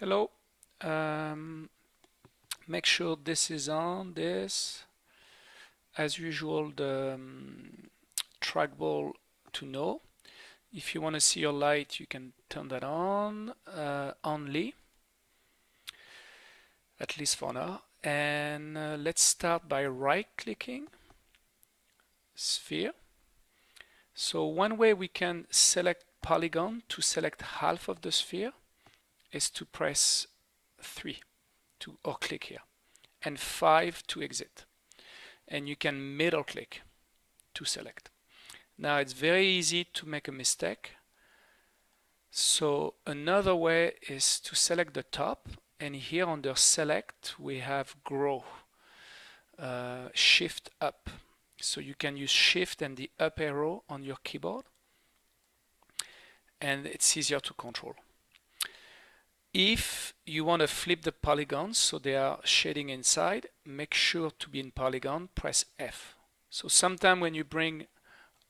Hello. Um, make sure this is on this. As usual, the um, trackball to know. If you want to see your light, you can turn that on uh, only, at least for now. And uh, let's start by right clicking sphere. So one way we can select polygon to select half of the sphere is to press 3 to or click here and 5 to exit. And you can middle click to select. Now it's very easy to make a mistake. So another way is to select the top and here under select we have grow uh, shift up. So you can use shift and the up arrow on your keyboard and it's easier to control if you want to flip the polygons so they are shading inside, make sure to be in polygon, press F. So sometime when you bring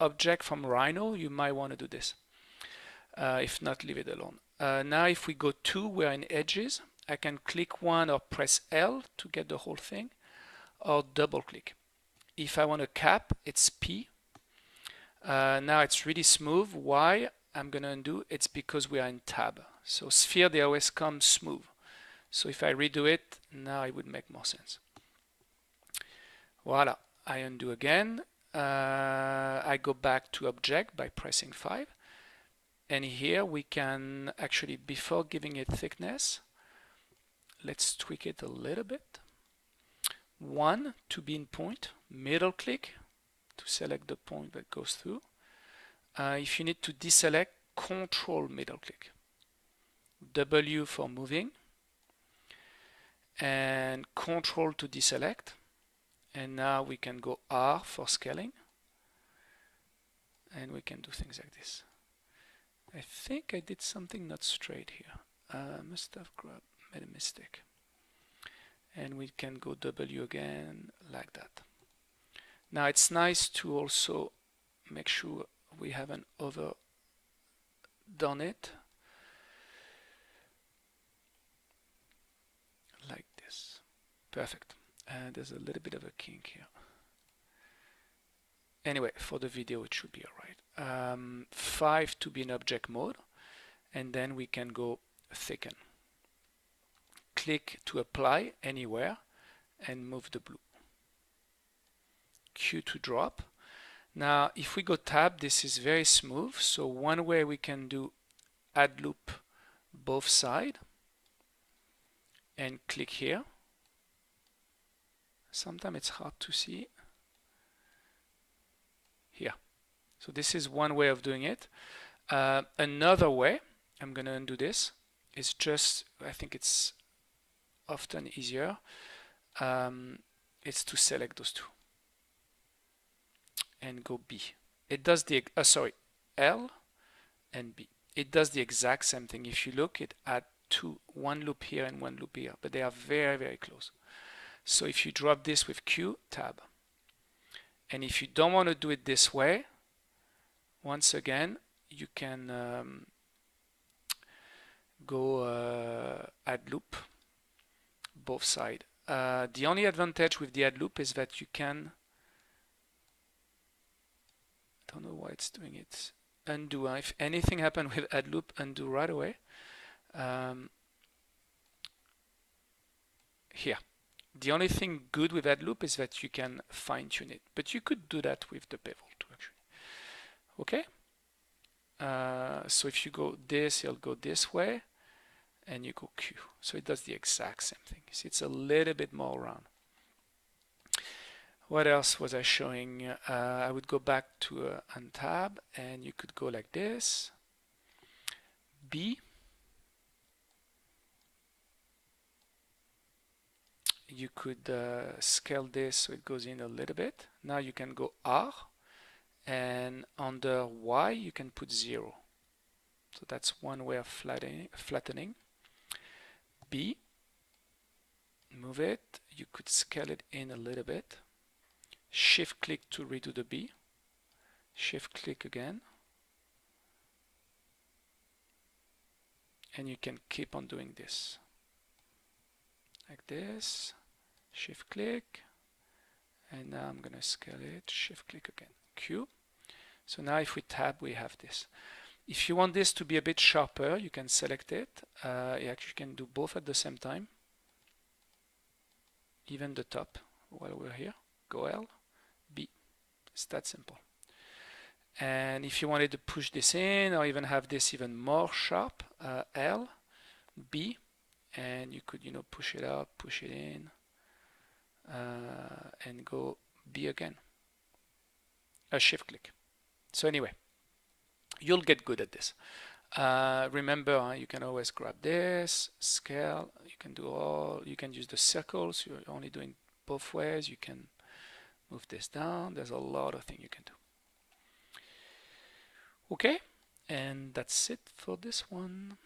object from Rhino, you might want to do this. Uh, if not, leave it alone. Uh, now if we go to, we're in edges. I can click one or press L to get the whole thing, or double click. If I want to cap, it's P. Uh, now it's really smooth. Why? I'm going to undo. It's because we are in tab. So sphere, they always come smooth. So if I redo it, now it would make more sense. Voila, I undo again. Uh, I go back to object by pressing 5. And here we can actually, before giving it thickness, let's tweak it a little bit. One to be in point, middle click to select the point that goes through. Uh, if you need to deselect, control middle click. W for moving and control to deselect. And now we can go R for scaling. And we can do things like this. I think I did something not straight here. I must have grabbed, made a mistake. And we can go W again like that. Now it's nice to also make sure we haven't overdone it Perfect. Uh, there's a little bit of a kink here. Anyway, for the video it should be alright. Um, 5 to be in object mode and then we can go thicken. Click to apply anywhere and move the blue. Q to drop. Now if we go tab this is very smooth so one way we can do add loop both side and click here sometimes it's hard to see. Here. So this is one way of doing it. Uh, another way I'm gonna undo this is just I think it's often easier um, it's to select those two and go B. It does the uh, sorry L and B. It does the exact same thing. If you look it at two one loop here and one loop here but they are very very close so if you drop this with Q, tab. And if you don't want to do it this way, once again, you can um, go uh, add loop, both side. Uh, the only advantage with the add loop is that you can, I don't know why it's doing it, undo. If anything happened with add loop, undo right away. Um, here. The only thing good with that loop is that you can fine tune it, but you could do that with the bevel too actually. Okay? Uh, so if you go this, it'll go this way, and you go Q. So it does the exact same thing. See, it's a little bit more round. What else was I showing? Uh, I would go back to uh, untab, and you could go like this. B you could uh, scale this so it goes in a little bit. Now you can go R and under Y you can put 0. So that's one way of flattening. flattening. B, move it. You could scale it in a little bit. Shift click to redo the B. Shift click again. and you can keep on doing this like this shift click. And now I'm gonna scale it. Shift click again. Q. So now if we tab we have this. If you want this to be a bit sharper you can select it. Uh, you actually can do both at the same time. Even the top while we're here. Go L B. It's that simple. And if you wanted to push this in or even have this even more sharp uh, L B. And you could you know push it up push it in uh, and go B again. A shift click. So anyway you'll get good at this. Uh, remember uh, you can always grab this scale. You can do all you can use the circles. You're only doing both ways. You can move this down. There's a lot of things you can do. Okay. And that's it for this one